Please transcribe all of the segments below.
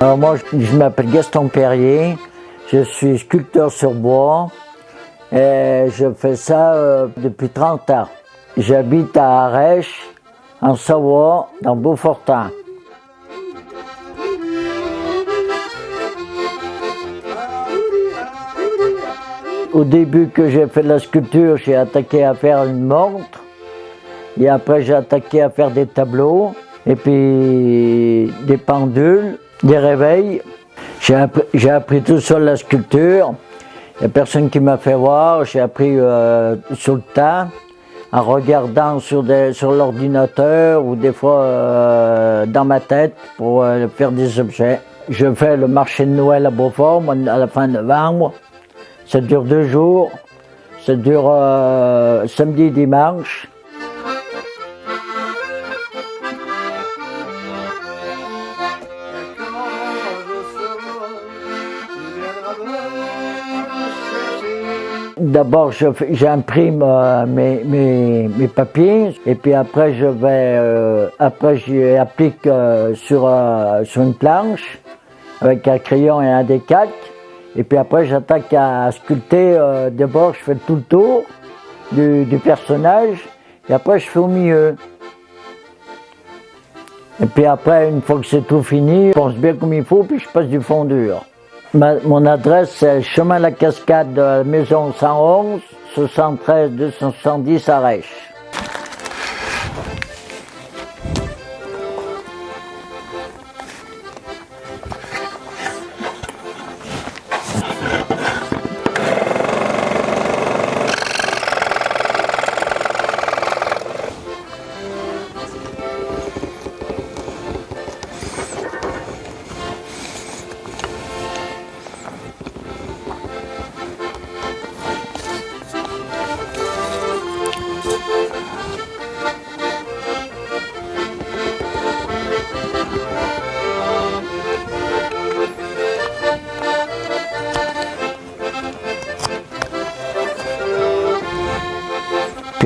Moi, je m'appelle Gaston Perrier, je suis sculpteur sur bois. Et je fais ça euh, depuis 30 ans. J'habite à Arèche, en Savoie, dans Beaufortin. Au début que j'ai fait de la sculpture, j'ai attaqué à faire une montre. Et après, j'ai attaqué à faire des tableaux. Et puis, des pendules des réveils. J'ai appris, tout sur la sculpture. Il n'y personne qui m'a fait voir. J'ai appris euh, sur le tas, en regardant sur, sur l'ordinateur ou des fois euh, dans ma tête pour euh, faire des objets. Je fais le marché de Noël à Beaufort à la fin novembre. Ça dure deux jours. Ça dure samedi et dimanche. D'abord, j'imprime euh, mes, mes, papiers et puis après, je vais, euh, après, j'applique euh, sur, une planche avec un crayon et un décalque. Et puis après, j'attaque à sculpter. D'abord, je fais tout le tour du, du, personnage et après, je fais au milieu. Et puis après, une fois que c'est tout fini, je pense bien comme il faut, puis je passe du fondure mon adresse, c'est chemin La Cascade, maison 111, 73 270 à.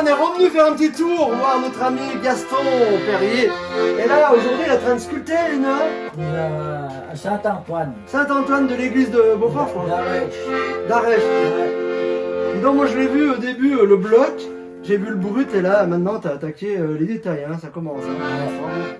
on est revenu faire un petit tour voir notre ami Gaston Perrier. Et là, aujourd'hui, il est en train de sculpter une... Euh, Saint-Antoine. Saint-Antoine de l'église de Beaufort, je crois. D'Arèche. D'Arèche. Donc moi, je l'ai vu au début, euh, le bloc. J'ai vu le brut et là, maintenant, tu as attaqué euh, les détails. Hein, ça commence. Hein.